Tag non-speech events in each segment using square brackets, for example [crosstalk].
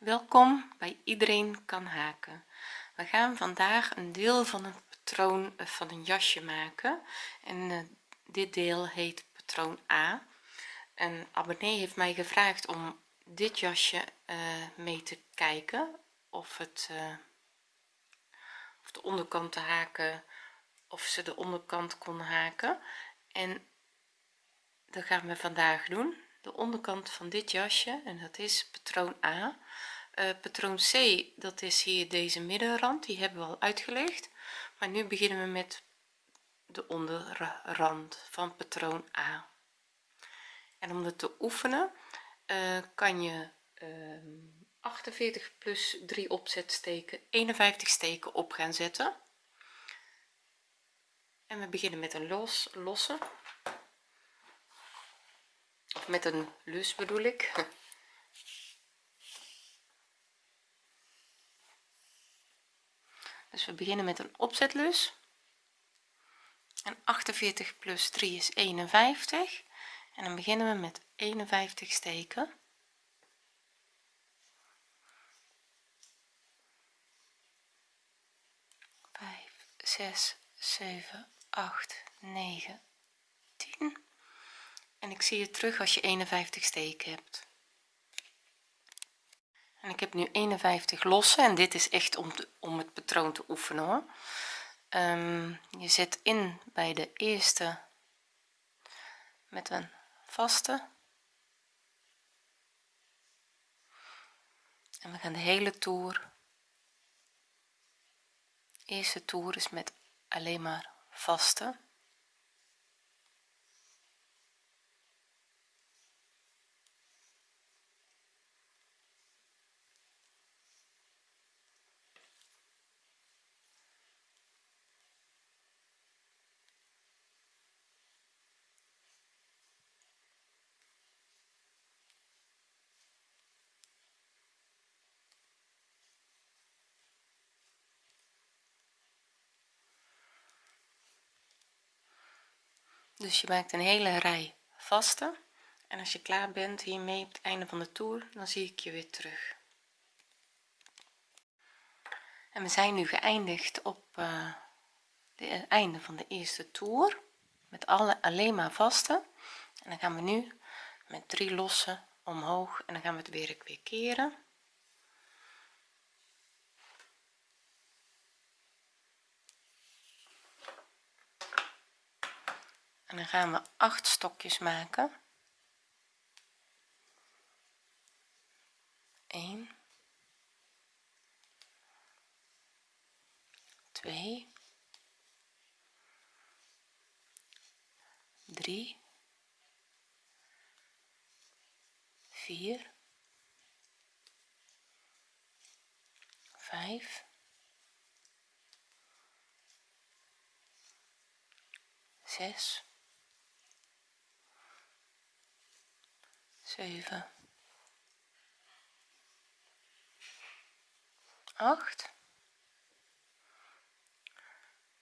welkom bij iedereen kan haken. We gaan vandaag een deel van een patroon eh, van een jasje maken. En uh, dit deel heet patroon a. Een abonnee heeft mij gevraagd om dit jasje uh, mee te kijken of het of de onderkant te haken of ze de onderkant kon haken. En dat gaan we vandaag doen. De onderkant van dit jasje en dat is patroon a uh, patroon c dat is hier deze middenrand die hebben we al uitgelegd. Maar nu beginnen we met de onderrand van patroon a. En om het te oefenen uh, kan je uh, ehm, 48 plus 3 opzetsteken 51 steken op gaan zetten. En we beginnen met een los losse of met een lus bedoel ik [laughs] dus we beginnen met een opzetlus. En 48 plus 3 is 51 en dan beginnen we met 51 steken. 5 6 7 8 9 10 en ik zie je terug als je 51 steken hebt en ik heb nu 51 losse en dit is echt om, om het patroon te oefenen hoor. Um, je zet in bij de eerste met een vaste. En we gaan de hele toer eerste toer is met alleen maar vaste dus je maakt een hele rij vaste. En als je klaar bent hiermee op het einde van de toer dan zie ik je weer terug. En we zijn nu geëindigd op het einde van de eerste toer. Met alle alleen maar vaste. En dan gaan we nu met drie losse omhoog. En dan gaan we het werk weer keren en dan gaan we acht stokjes maken. 1 2 3 4 5 6 7 8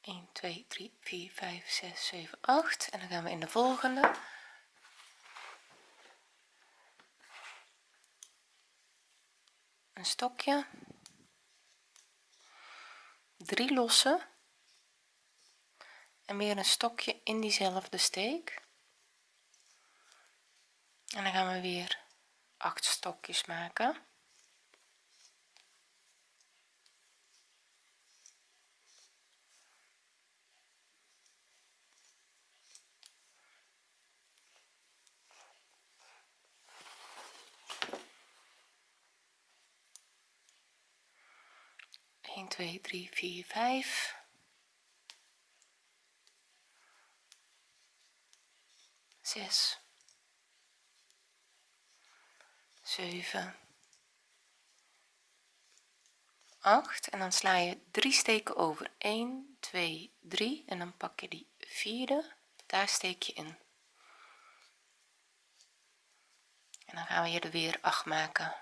1 2 3 4 5 6 7 8 en dan gaan we in de volgende. Een stokje. Drie losse en weer een stokje in diezelfde steek en dan gaan we weer acht stokjes maken twee, drie, vier, vijf. Zes. 7 8 en dan sla je drie steken over. 1 2 3 en dan pak je die vierde. Daar steek je in. En dan gaan we hier er weer 8 maken.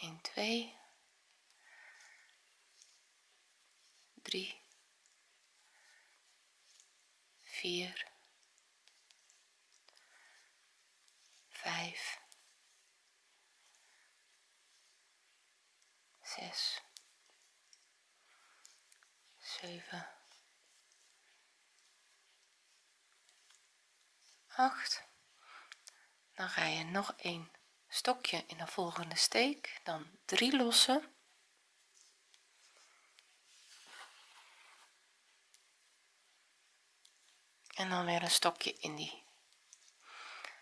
1 2 3 4 5 zes zeven acht. Dan ga je nog een stokje in de volgende steek. Dan 3 lossen en dan weer een stokje in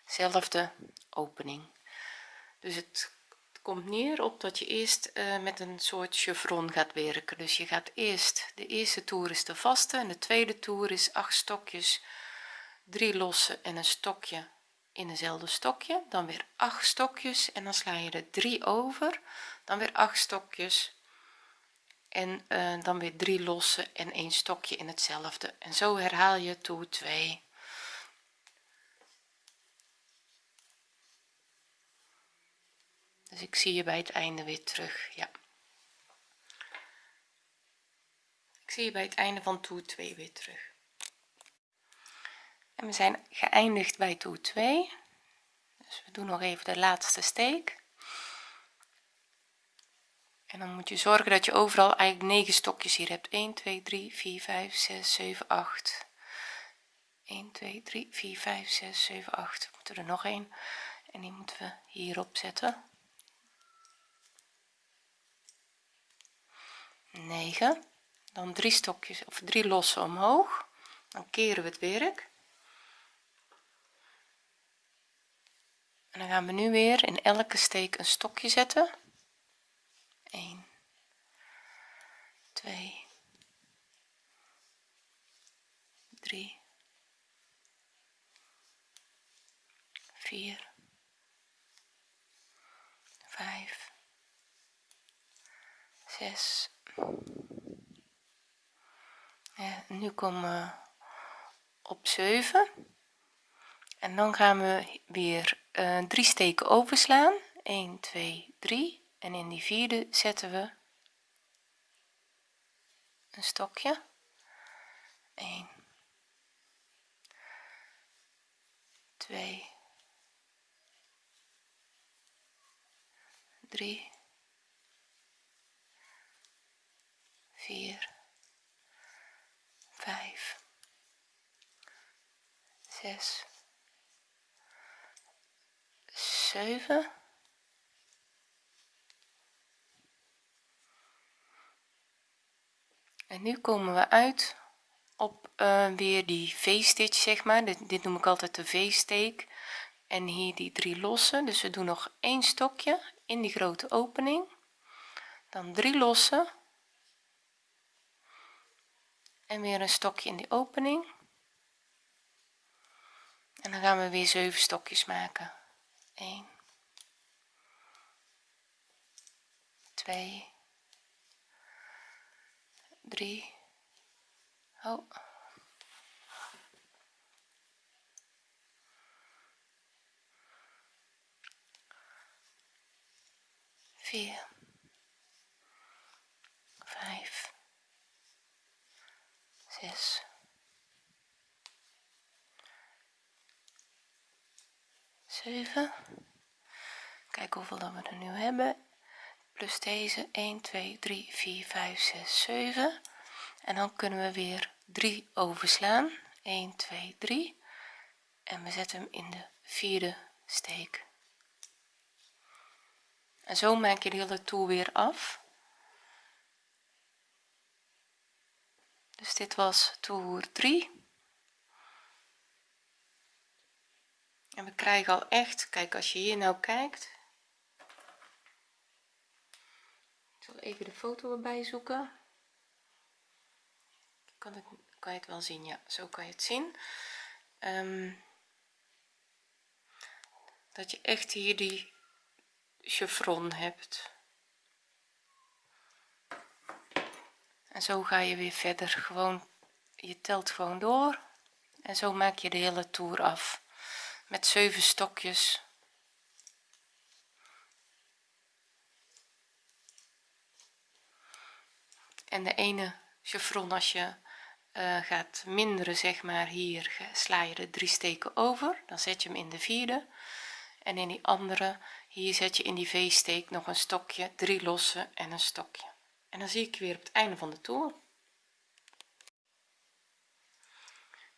diezelfde opening. Dus het komt neer op dat je eerst uh, met een soort chevron gaat werken. Dus je gaat eerst de eerste toer is de vaste en de tweede toer is 8 stokjes 3 losse en een stokje in dezelfde stokje. Dan weer 8 stokjes en dan sla je er 3 over. Dan weer 8 stokjes en uh, dan weer 3 losse en een stokje in hetzelfde. En zo herhaal je toer 2 dus ik zie je bij het einde weer terug ja. Ik zie je bij het einde van toer 2 weer terug. En we zijn geëindigd bij toer 2 dus we doen nog even de laatste steek. En dan moet je zorgen dat je overal eigenlijk 9 stokjes hier hebt. 1 2 3 4 5 6 7 8 1 2 3 4 5 6 7 8 moeten er nog een en die moeten we hierop zetten 9 dan drie stokjes of drie losse omhoog. Dan keren we het werk. En dan gaan we nu weer in elke steek een stokje zetten. 1 2 3 4 5 6 ja, nu komen we op 7 en dan gaan we weer uh, drie steken overslaan 1 2 3 en in die vierde zetten we een stokje. 1 2 3 4 5 6 7 en nu komen we uit op uh, weer die v-stitch zeg maar. Dit, noem ik altijd de v-steek en hier die drie losse dus we doen nog één stokje in die grote opening dan drie losse en weer een stokje in die opening. En dan gaan we weer 7 stokjes maken. 1 2 3 oh. 4 5 6 7 kijk hoeveel dat we er nu hebben. Plus deze 1 2 3 4 5 6 7 en dan kunnen we weer 3 overslaan. 1 2 3 en we zetten hem in de vierde steek. En zo maak je de hele toer weer af dus dit was toer 3 en we krijgen al echt kijk als je hier nou kijkt. Ik zal even de foto erbij zoeken. Kan het kan je het wel zien ja zo kan je het zien. Um, dat je echt hier die chevron hebt en zo ga je weer verder. Gewoon je telt gewoon door. En zo maak je de hele toer af. Met 7 stokjes. En de ene chevron als je uh, gaat minderen zeg maar. Hier sla je er drie steken over. Dan zet je hem in de vierde. En in die andere hier zet je in die v-steek nog een stokje drie losse en een stokje en dan zie ik weer op het einde van de toer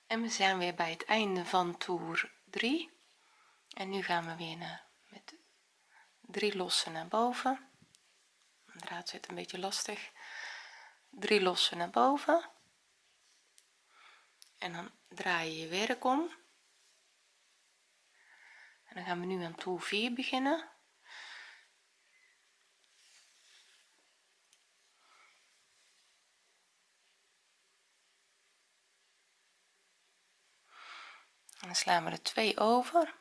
en we zijn weer bij het einde van toer 3 en nu gaan we weer naar met drie losse naar boven. De draad zit een beetje lastig. Drie losse naar boven. En dan draai je je werk om. En dan gaan we nu aan toer 4 beginnen dan slaan we er twee over.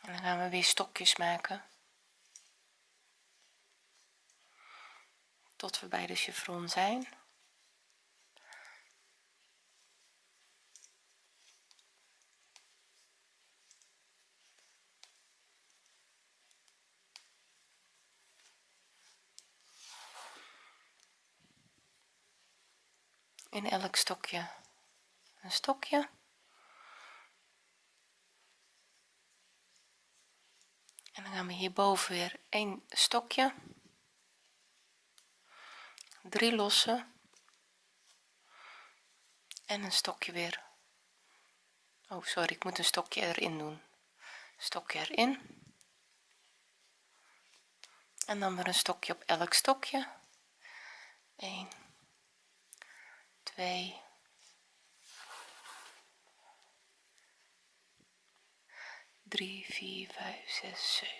En dan gaan we weer stokjes maken. Tot we bij de chevron zijn. In elk stokje een stokje. En dan gaan we hierboven weer een stokje. Drie losse. En een stokje weer. Oh sorry ik moet een stokje erin doen. Stokje erin. En dan weer een stokje op elk stokje. 1 2 3 4 5 6 7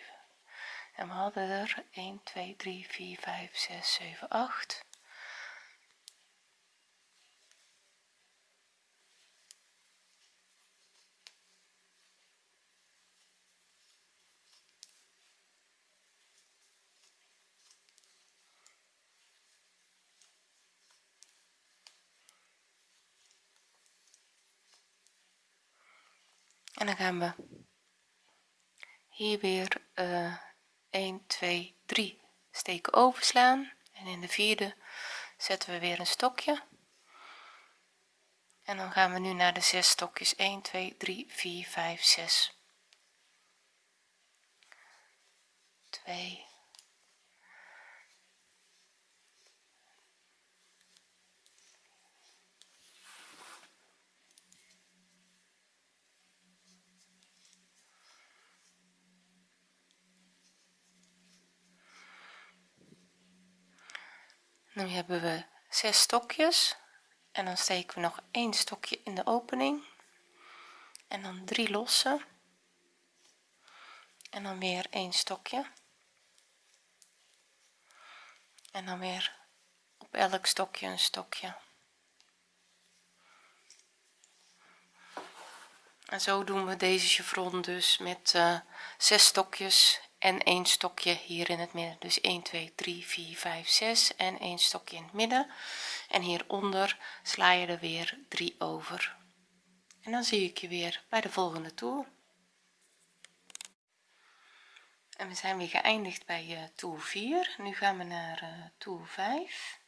en we hadden er 1 2 3 4 5 6 7 8 en dan gaan we hier weer uh, 1 2 3 steken overslaan. En in de vierde zetten we weer een stokje. En dan gaan we nu naar de zes stokjes. 1 2 3 4 5 6 2 nu hebben we zes stokjes en dan steken we nog een stokje in de opening. En dan drie losse. En dan weer een stokje. En dan weer op elk stokje een stokje. En zo doen we deze chevron dus met uh, zes stokjes en een stokje hier in het midden. Dus 1 2 3 4 5 6 en een stokje in het midden. En hieronder sla je er weer 3 over. En dan zie ik je weer bij de volgende toer. En we zijn weer geëindigd bij uh, toer 4 nu gaan we naar uh, toer 5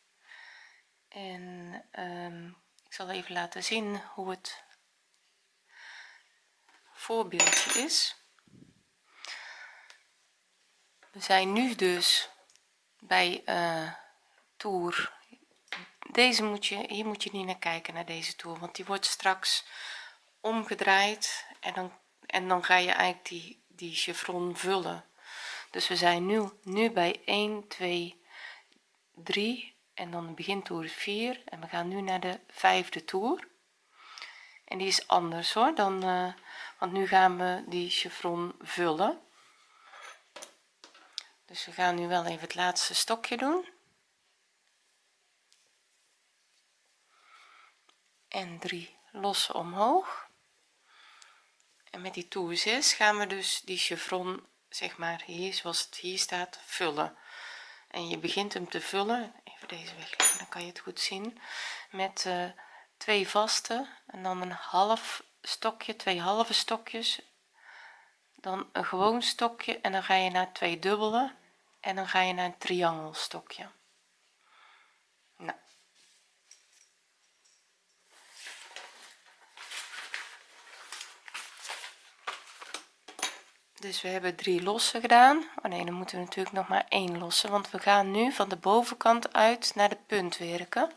en um, ik zal even laten zien hoe het voorbeeldje is we zijn nu dus bij uh, toer deze moet je hier moet je niet naar kijken naar deze toer want die wordt straks omgedraaid en dan en dan ga je eigenlijk die die chevron vullen. Dus we zijn nu nu bij 1 2 3 en dan de begintoer 4 en we gaan nu naar de vijfde toer en die is anders hoor dan uh, want nu gaan we die chevron vullen dus we gaan nu wel even het laatste stokje doen. En 3 losse omhoog. En met die toer 6 gaan we dus die chevron zeg maar hier zoals het hier staat vullen. En je begint hem te vullen. Even deze wegleggen dan kan je het goed zien. Met uh, twee vaste en dan een half stokje twee halve stokjes dan een gewoon stokje en dan ga je naar twee dubbele en dan ga je naar een triangelstokje nou. dus we hebben drie lossen gedaan. Oh nee dan moeten we natuurlijk nog maar één lossen want we gaan nu van de bovenkant uit naar de punt werken.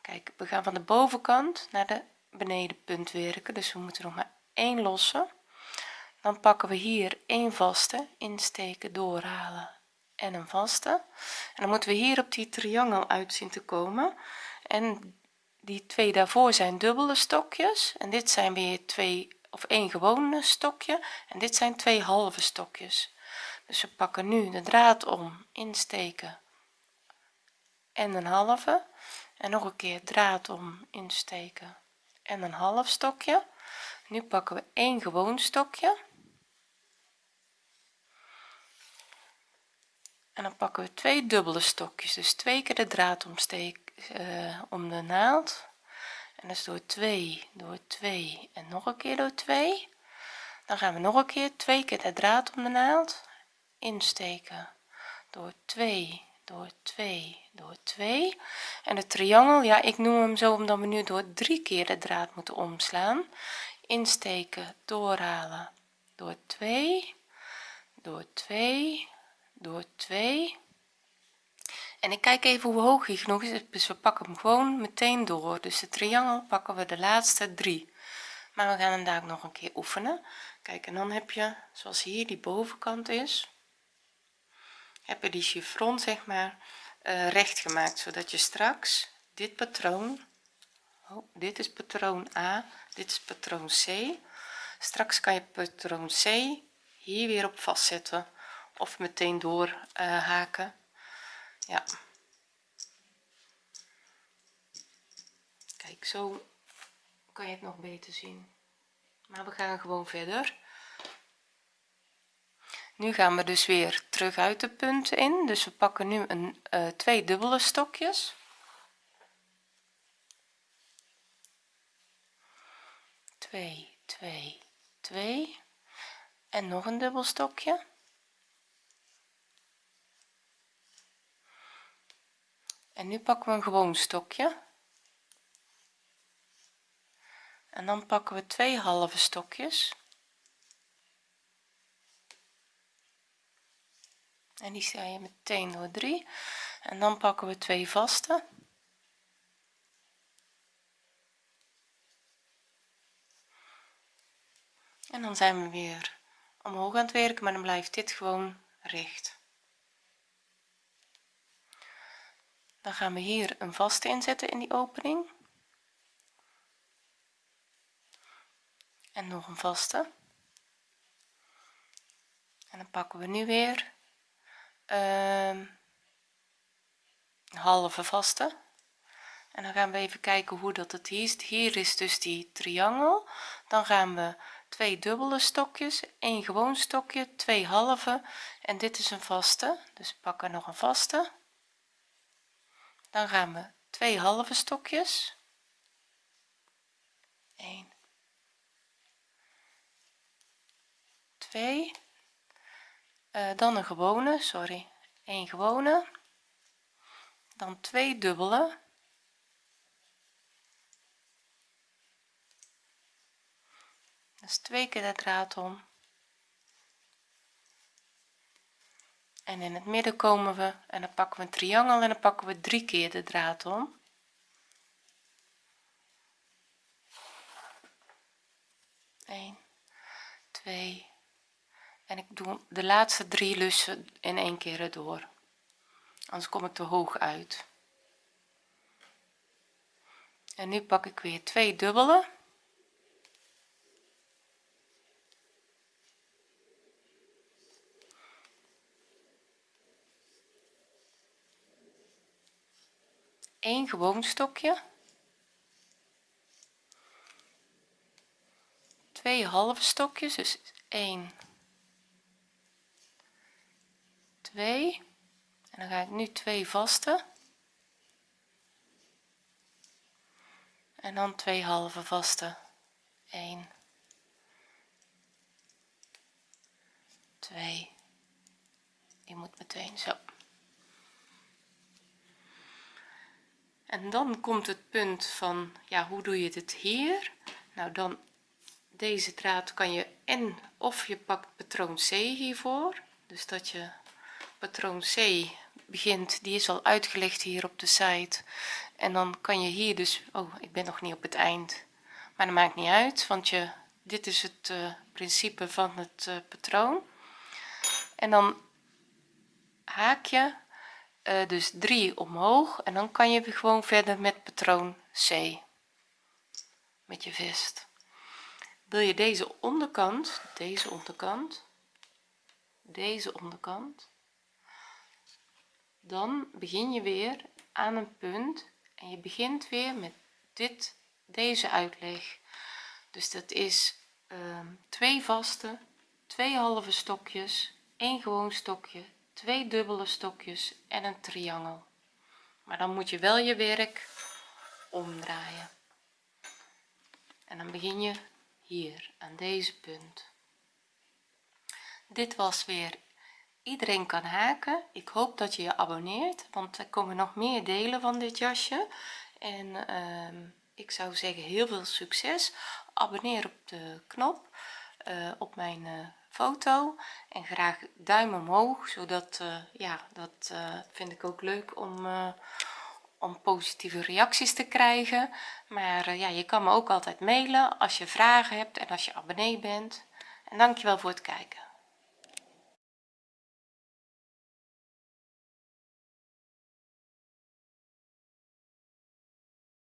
Kijk we gaan van de bovenkant naar de benedenpunt werken dus we moeten nog maar één lossen dan pakken we hier een vaste insteken doorhalen en een vaste. En dan moeten we hier op die triangel uit zien te komen. En die twee daarvoor zijn dubbele stokjes. En dit zijn weer twee of één gewone stokje. En dit zijn twee halve stokjes. Dus we pakken nu de draad om insteken en een halve. En nog een keer draad om insteken en een half stokje. Nu pakken we één gewoon stokje en dan pakken we twee dubbele stokjes. Dus twee keer de draad omsteek uh, om de naald. En dus door 2 door 2 en nog een keer door 2 dan gaan we nog een keer twee keer de draad om de naald insteken. Door 2 door 2 door 2 en de triangel ja ik noem hem zo omdat we nu door drie keer de draad moeten omslaan. Insteken doorhalen door 2 door 2 door 2 en ik kijk even hoe hoog hij genoeg is dus we pakken hem gewoon meteen door. Dus de triangel pakken we de laatste drie. Maar we gaan hem daar ook nog een keer oefenen. Kijk en dan heb je zoals hier die bovenkant is heb je die chiffon zeg maar uh, recht gemaakt zodat je straks dit patroon oh, dit is patroon a dit is patroon c. Straks kan je patroon c hier weer op vastzetten of meteen door uh, haken. Ja. Kijk zo kan je het nog beter zien. Maar we gaan gewoon verder. Nu gaan we dus weer terug uit de punten in. Dus we pakken nu een uh, twee dubbele stokjes. Twee twee twee. En nog een dubbel stokje en nu pakken we een gewoon stokje. En dan pakken we twee halve stokjes. En die sta je meteen door 3 en dan pakken we twee vaste. En dan zijn we weer omhoog aan het werken maar dan blijft dit gewoon recht dan gaan we hier een vaste inzetten in die opening. En nog een vaste. En dan pakken we nu weer uh, halve vaste. En dan gaan we even kijken hoe dat het hier is. Hier is dus die triangel. Dan gaan we twee dubbele stokjes een gewoon stokje twee halve. En dit is een vaste. Dus pakken nog een vaste dan gaan we twee halve stokjes. 1 2 uh, dan een gewone sorry. Een gewone. Dan twee dubbele. Dus twee keer de draad om en in het midden komen we en dan pakken we een triangel en dan pakken we drie keer de draad om. 1 2 en ik doe de laatste drie lussen in één keer erdoor. Anders kom ik te hoog uit. En nu pak ik weer twee dubbele een gewoon stokje. Twee halve stokjes dus 1 2 en dan ga ik nu twee vaste. En dan twee halve vaste. 1 2 die moet meteen zo en dan komt het punt van ja hoe doe je dit hier? Nou dan deze draad kan je en of je pakt patroon C hiervoor. Dus dat je patroon C begint die is al uitgelegd hier op de site. En dan kan je hier dus oh ik ben nog niet op het eind. Maar dat maakt niet uit want je dit is het uh, principe van het uh, patroon. En dan haak je uh, dus 3 omhoog en dan kan je weer gewoon verder met patroon C. Met je vest. Wil je deze onderkant deze onderkant deze onderkant dan begin je weer aan een punt en je begint weer met dit deze uitleg. Dus dat is uh, twee vaste twee halve stokjes een gewoon stokje twee dubbele stokjes en een triangel. Maar dan moet je wel je werk omdraaien. En dan begin je hier aan deze punt. Dit was weer iedereen kan haken. Ik hoop dat je je abonneert want er komen nog meer delen van dit jasje. En uh, ik zou zeggen heel veel succes. Abonneer op de knop uh, op mijn uh, foto en graag duim omhoog zodat uh, ja dat vind ik ook leuk om om positieve reacties te krijgen. Maar ja je kan me ook altijd mailen als je vragen hebt en als je abonnee bent. En dankjewel voor het kijken